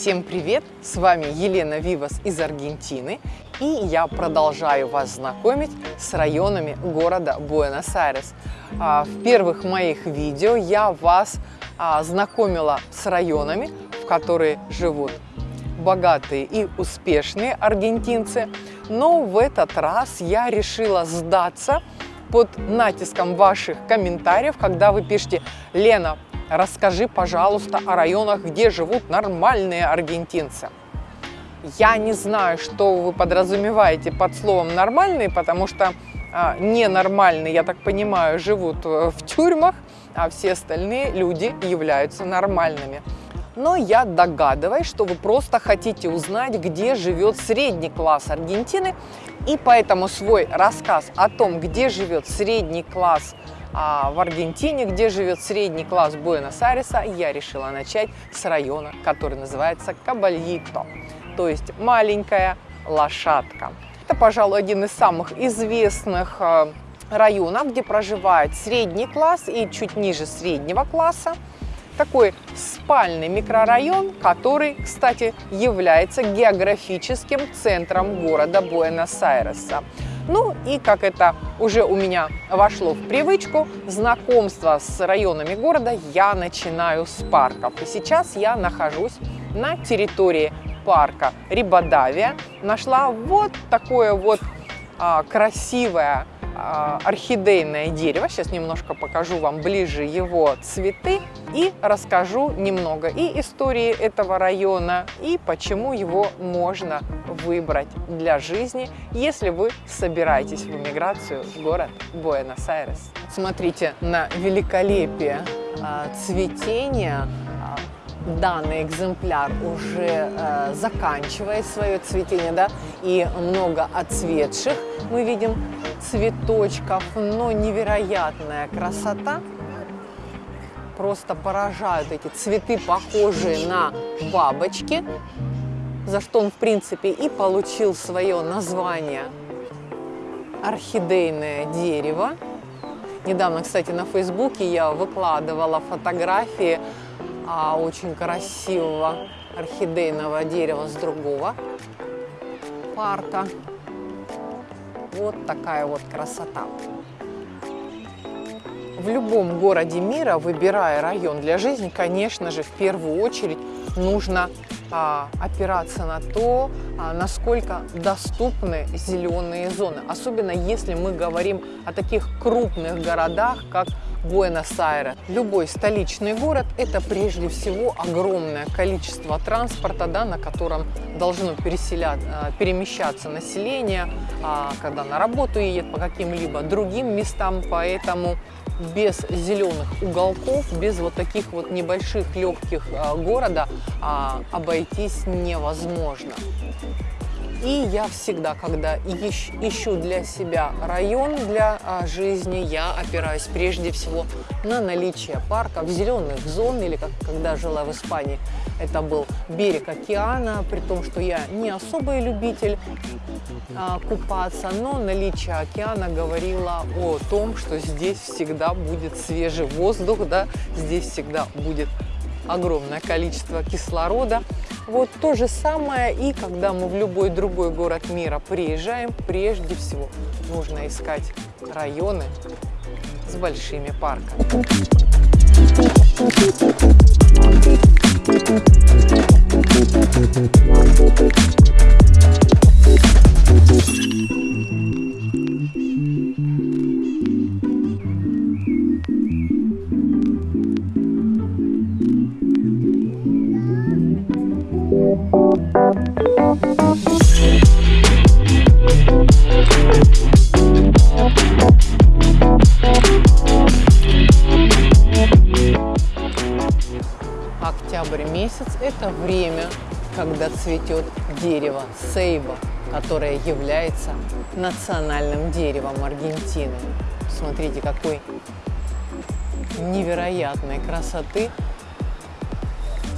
Всем привет! С вами Елена Вивас из Аргентины и я продолжаю вас знакомить с районами города Буэнос-Айрес. А, в первых моих видео я вас а, знакомила с районами, в которые живут богатые и успешные аргентинцы, но в этот раз я решила сдаться под натиском ваших комментариев, когда вы пишете «Лена, расскажи, пожалуйста, о районах, где живут нормальные аргентинцы». Я не знаю, что вы подразумеваете под словом «нормальные», потому что а, ненормальные, я так понимаю, живут э, в тюрьмах, а все остальные люди являются нормальными. Но я догадываюсь, что вы просто хотите узнать, где живет средний класс Аргентины, и поэтому свой рассказ о том, где живет средний класс а в Аргентине, где живет средний класс Буэнос-Айреса, я решила начать с района, который называется Кабальито, то есть маленькая лошадка. Это, пожалуй, один из самых известных э, районов, где проживает средний класс и чуть ниже среднего класса. Такой спальный микрорайон, который, кстати, является географическим центром города Буэнос-Айреса. Ну и как это уже у меня вошло в привычку, знакомство с районами города я начинаю с парков. И сейчас я нахожусь на территории парка Рибадавия. Нашла вот такое вот а, красивое орхидейное дерево. Сейчас немножко покажу вам ближе его цветы и расскажу немного и истории этого района, и почему его можно выбрать для жизни, если вы собираетесь в эмиграцию в город Буэнос-Айрес. Смотрите на великолепие а, цветения данный экземпляр уже э, заканчивает свое цветение, да, и много отцветших мы видим цветочков, но невероятная красота. Просто поражают эти цветы, похожие на бабочки, за что он, в принципе, и получил свое название орхидейное дерево. Недавно, кстати, на Фейсбуке я выкладывала фотографии а, очень красивого орхидейного дерева с другого парка. Вот такая вот красота. В любом городе мира, выбирая район для жизни, конечно же, в первую очередь нужно а, опираться на то, а, насколько доступны зеленые зоны. Особенно если мы говорим о таких крупных городах, как Буэнос-Айрес. Любой столичный город – это прежде всего огромное количество транспорта, да, на котором должно а, перемещаться население, а, когда на работу едет по каким-либо другим местам. Поэтому без зеленых уголков, без вот таких вот небольших легких а, города обойтись невозможно. И я всегда, когда ищ, ищу для себя район для а, жизни, я опираюсь прежде всего на наличие парков, зеленых зон, или как, когда жила в Испании, это был берег океана, при том, что я не особый любитель а, купаться, но наличие океана говорило о том, что здесь всегда будет свежий воздух, да, здесь всегда будет огромное количество кислорода. Вот то же самое и когда мы в любой другой город мира приезжаем, прежде всего нужно искать районы с большими парками. Октябрь это время, когда цветет дерево сейба, которое является национальным деревом Аргентины. Смотрите, какой невероятной красоты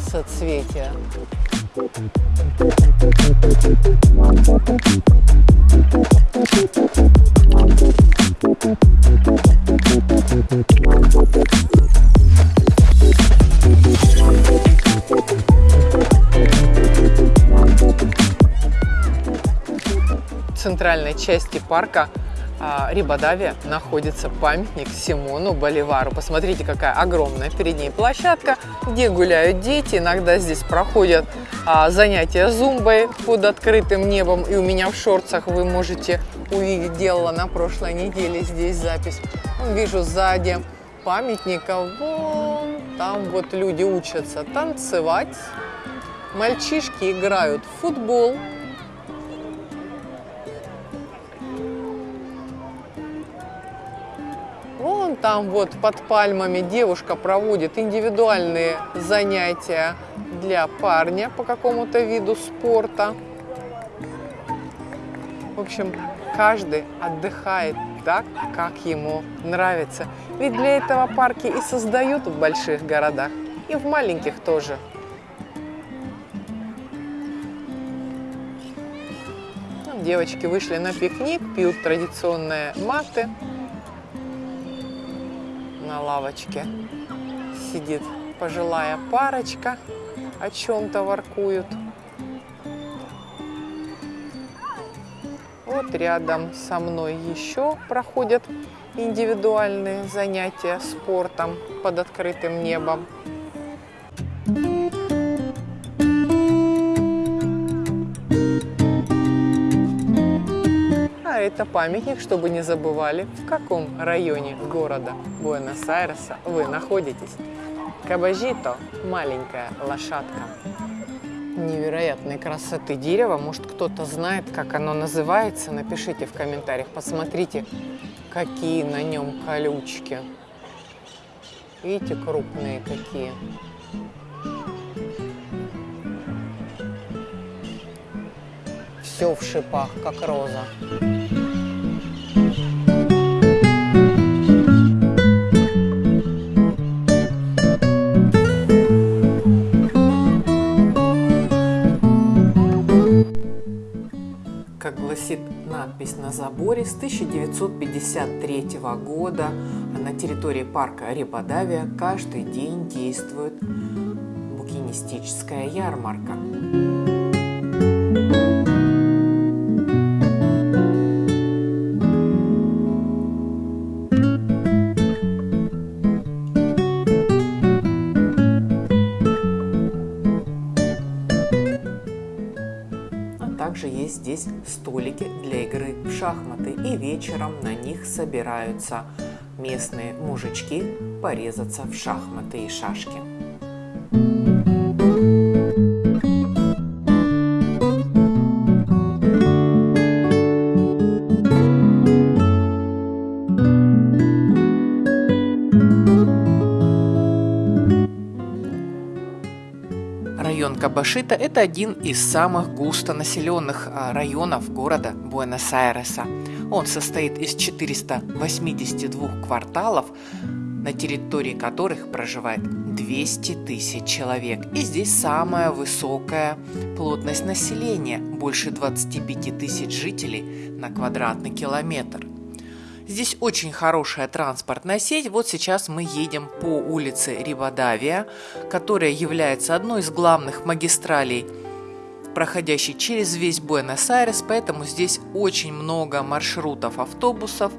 соцветия. Thank. Центральной части парка а, Рибадавия находится памятник Симону Боливару. Посмотрите, какая огромная перед ней площадка, где гуляют дети. Иногда здесь проходят а, занятия зумбой под открытым небом. И у меня в шорцах вы можете увидеть, делала на прошлой неделе здесь запись. Вижу сзади памятника, вон там вот люди учатся танцевать. Мальчишки играют в футбол, Там вот под пальмами девушка проводит индивидуальные занятия для парня по какому-то виду спорта. В общем, каждый отдыхает так, как ему нравится. Ведь для этого парки и создают в больших городах, и в маленьких тоже. Девочки вышли на пикник, пьют традиционные маты на лавочке сидит пожилая парочка, о чем-то воркуют. Вот рядом со мной еще проходят индивидуальные занятия спортом под открытым небом. Это памятник, чтобы не забывали, в каком районе города Буэнос-Айреса вы находитесь. Кабажито – маленькая лошадка. Невероятной красоты дерева. Может, кто-то знает, как оно называется? Напишите в комментариях. Посмотрите, какие на нем колючки. Видите, крупные какие. Все в шипах, как роза. Надпись на заборе с 1953 года. На территории парка Рибадавия каждый день действует букинистическая ярмарка. Здесь столики для игры в шахматы, и вечером на них собираются местные мужички порезаться в шахматы и шашки. Район Кабашита – это один из самых густонаселенных а, районов города Буэнос-Айреса. Он состоит из 482 кварталов, на территории которых проживает 200 тысяч человек. И здесь самая высокая плотность населения – больше 25 тысяч жителей на квадратный километр. Здесь очень хорошая транспортная сеть. Вот сейчас мы едем по улице Ривадавия, которая является одной из главных магистралей, проходящей через весь Буэнос-Айрес, поэтому здесь очень много маршрутов автобусов.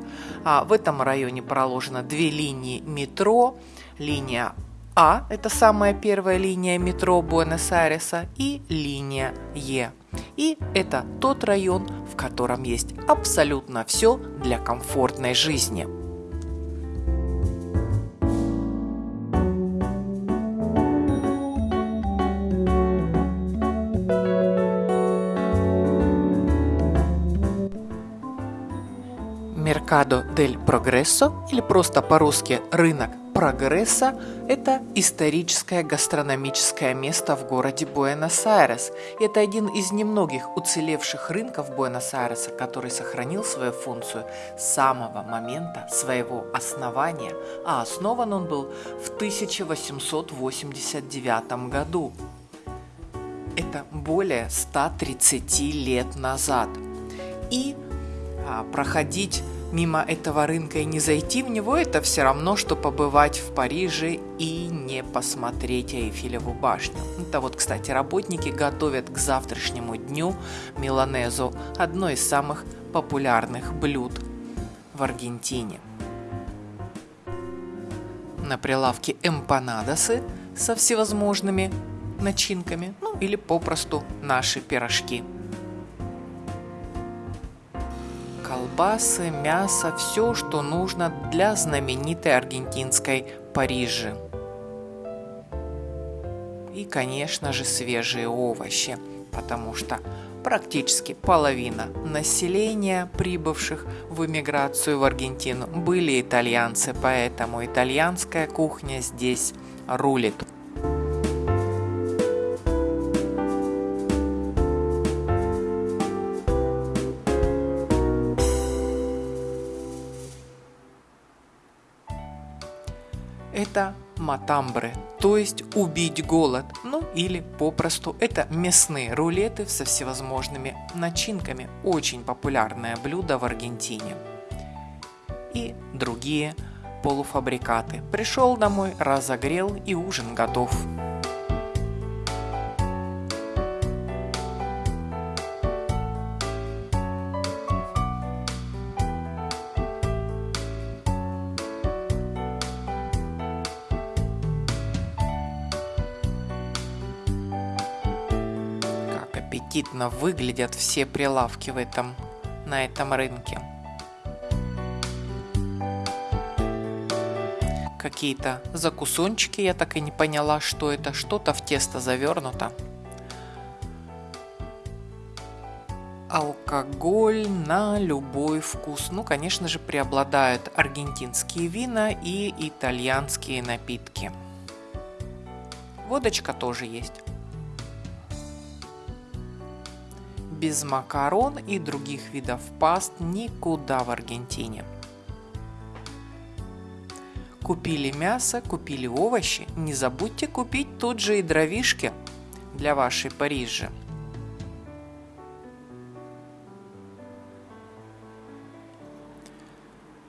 А в этом районе проложено две линии метро, линия а – это самая первая линия метро Буэнос-Айреса и линия Е. И это тот район, в котором есть абсолютно все для комфортной жизни. Меркадо дель Прогрессо или просто по-русски рынок прогресса – это историческое гастрономическое место в городе Буэнос-Айрес. Это один из немногих уцелевших рынков Буэнос-Айреса, который сохранил свою функцию с самого момента своего основания, а основан он был в 1889 году. Это более 130 лет назад. И а, проходить мимо этого рынка и не зайти в него, это все равно, что побывать в Париже и не посмотреть Эйфелеву башню. Это вот, кстати, работники готовят к завтрашнему дню миланезу, одно из самых популярных блюд в Аргентине. На прилавке эмпанадосы со всевозможными начинками, ну или попросту наши пирожки – колбасы, мясо, все, что нужно для знаменитой аргентинской Парижи. И, конечно же, свежие овощи, потому что практически половина населения, прибывших в эмиграцию в Аргентину, были итальянцы, поэтому итальянская кухня здесь рулит. Матамбры, то есть убить голод, ну или попросту это мясные рулеты со всевозможными начинками, очень популярное блюдо в Аргентине. И другие полуфабрикаты. Пришел домой, разогрел и ужин готов. Аппетитно выглядят все прилавки в этом, на этом рынке. Какие-то закусончики, я так и не поняла, что это, что-то в тесто завернуто. Алкоголь на любой вкус. Ну, конечно же, преобладают аргентинские вина и итальянские напитки. Водочка тоже есть. Без макарон и других видов паст никуда в Аргентине. Купили мясо, купили овощи, не забудьте купить тут же и дровишки для вашей Парижи.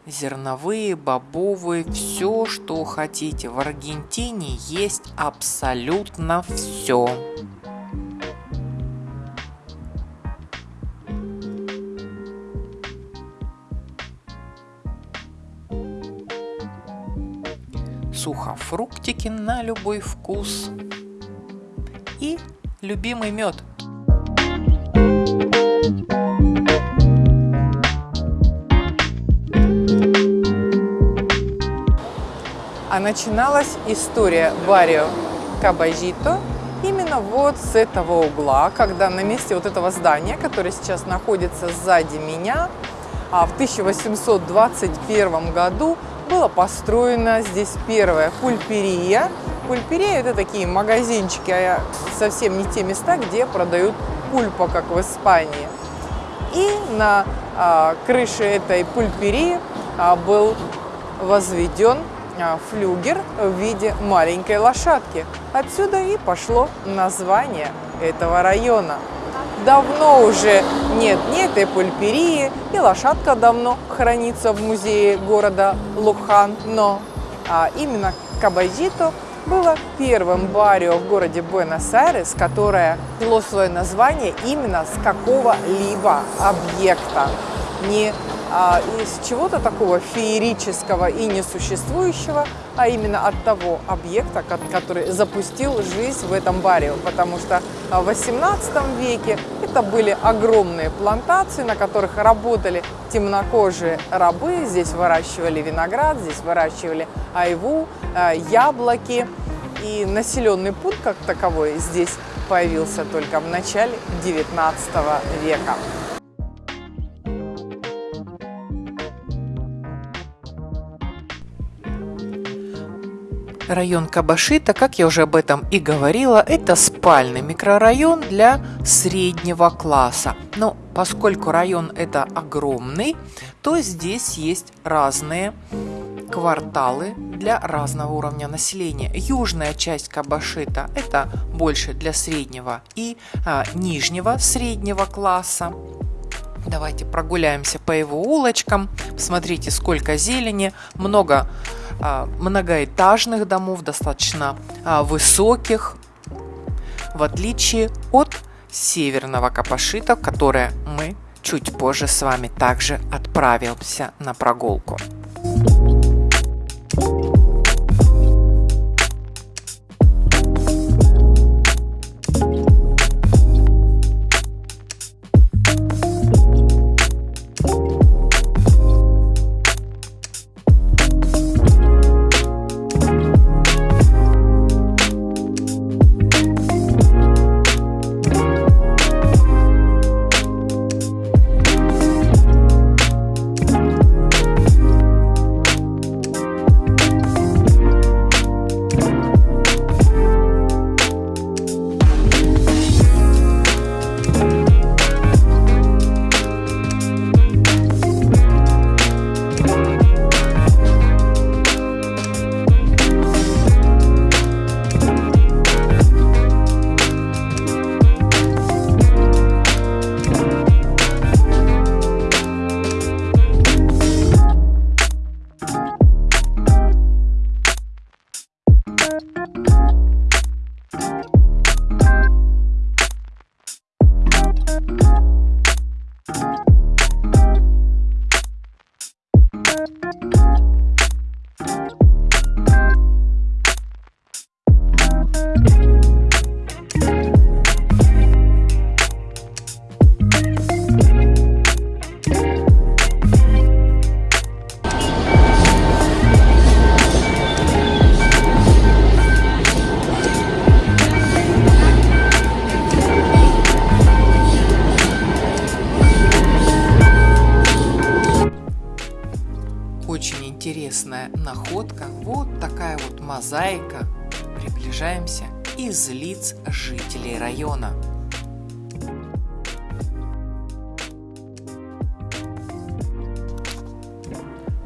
Зерновые, бобовые, все, что хотите. В Аргентине есть абсолютно все. Сухофруктики на любой вкус и любимый мед. А начиналась история Барио Кабажито именно вот с этого угла, когда на месте вот этого здания, которое сейчас находится сзади меня, а в 1821 году была построена здесь первая пульперия. Пульперия – это такие магазинчики, а совсем не те места, где продают пульпа, как в Испании. И на а, крыше этой пульперии а, был возведен а, флюгер в виде маленькой лошадки. Отсюда и пошло название этого района давно уже нет ни этой пульперии, и лошадка давно хранится в музее города Лухан, но а, именно Кабазито было первым барио в городе Буэнос-Айрес, которое взяло свое название именно с какого-либо объекта. Не из чего-то такого феерического и несуществующего, а именно от того объекта, который запустил жизнь в этом баре. Потому что в 18 веке это были огромные плантации, на которых работали темнокожие рабы. Здесь выращивали виноград, здесь выращивали айву, а, яблоки. И населенный пункт как таковой здесь появился только в начале 19 века. Район Кабашита, как я уже об этом и говорила, это спальный микрорайон для среднего класса. Но поскольку район это огромный, то здесь есть разные кварталы для разного уровня населения. Южная часть Кабашита это больше для среднего и а, нижнего среднего класса. Давайте прогуляемся по его улочкам. Смотрите, сколько зелени, много многоэтажных домов, достаточно а, высоких, в отличие от северного Капашита, которое мы чуть позже с вами также отправимся на прогулку. Жителей района.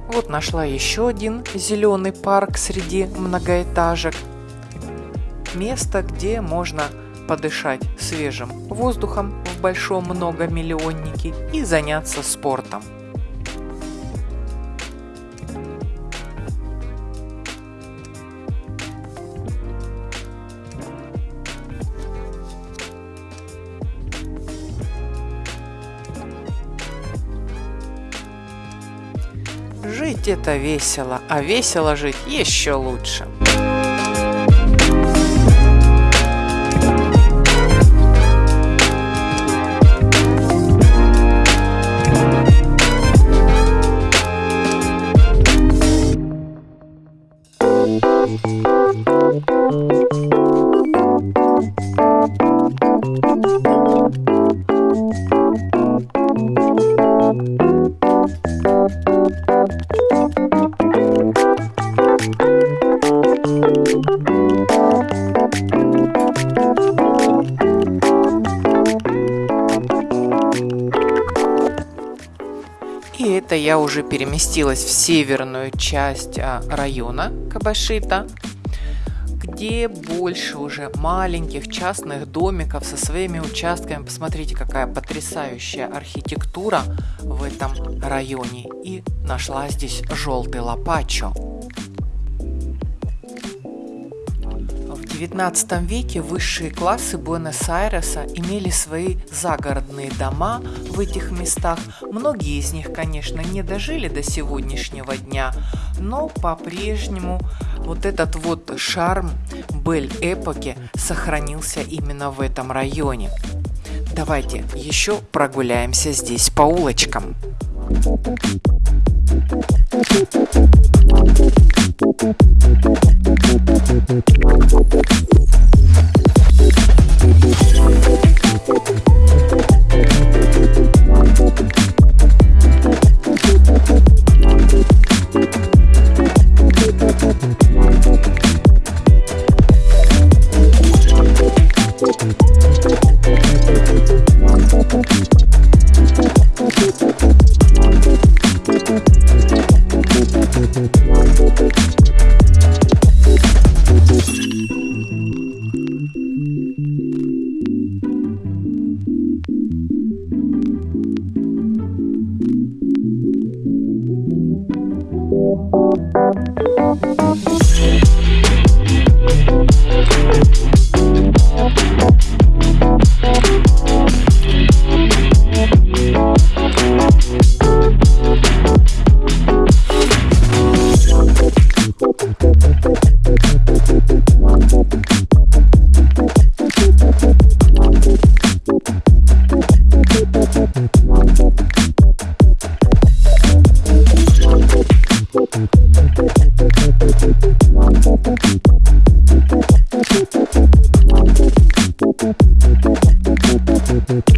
Вот нашла еще один зеленый парк среди многоэтажек. Место, где можно подышать свежим воздухом в большом многомиллионнике и заняться спортом. Жить это весело, а весело жить еще лучше. Я уже переместилась в северную часть а, района Кабашита, где больше уже маленьких частных домиков со своими участками. Посмотрите, какая потрясающая архитектура в этом районе. И нашла здесь желтый лопачо. XIX веке высшие классы Буэнос-Айреса имели свои загородные дома в этих местах. Многие из них, конечно, не дожили до сегодняшнего дня, но по-прежнему вот этот вот шарм Бель-эпоки сохранился именно в этом районе. Давайте еще прогуляемся здесь по улочкам. Thank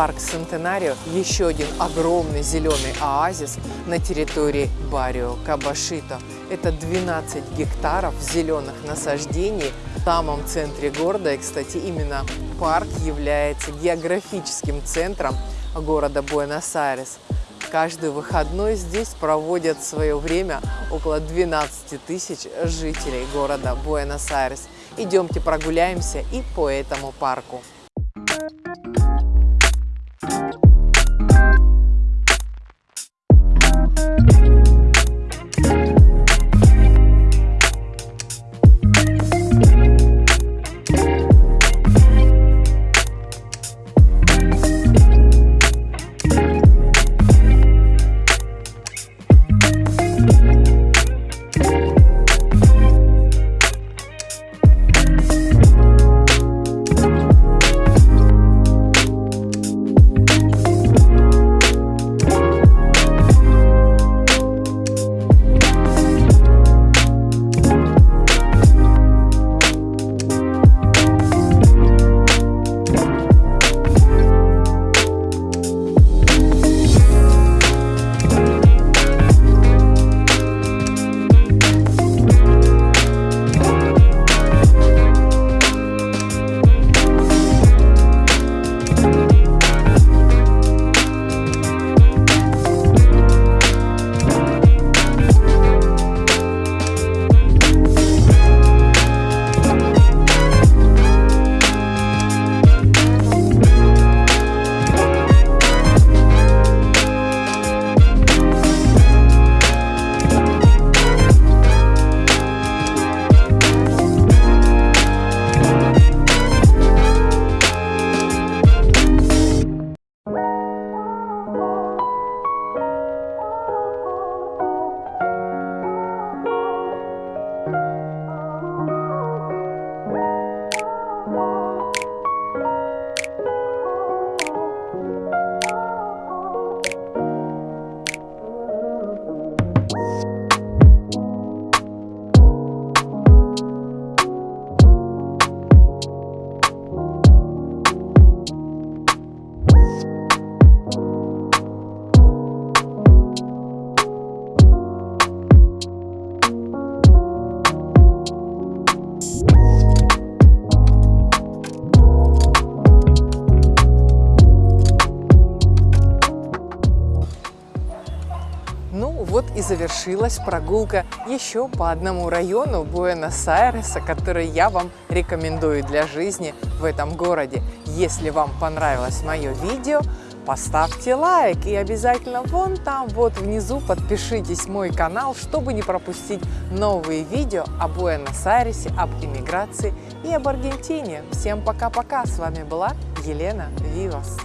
Парк Центенарио – еще один огромный зеленый оазис на территории Барио Кабашито. Это 12 гектаров зеленых насаждений в самом центре города. И, кстати, именно парк является географическим центром города Буэнос-Айрес. Каждый выходной здесь проводят свое время около 12 тысяч жителей города Буэнос-Айрес. Идемте прогуляемся и по этому парку. Завершилась прогулка еще по одному району Буэнос-Айреса, который я вам рекомендую для жизни в этом городе. Если вам понравилось мое видео, поставьте лайк и обязательно вон там вот внизу подпишитесь мой канал, чтобы не пропустить новые видео о Буэнос-Айресе, об иммиграции и об Аргентине. Всем пока-пока! С вами была Елена Вивас.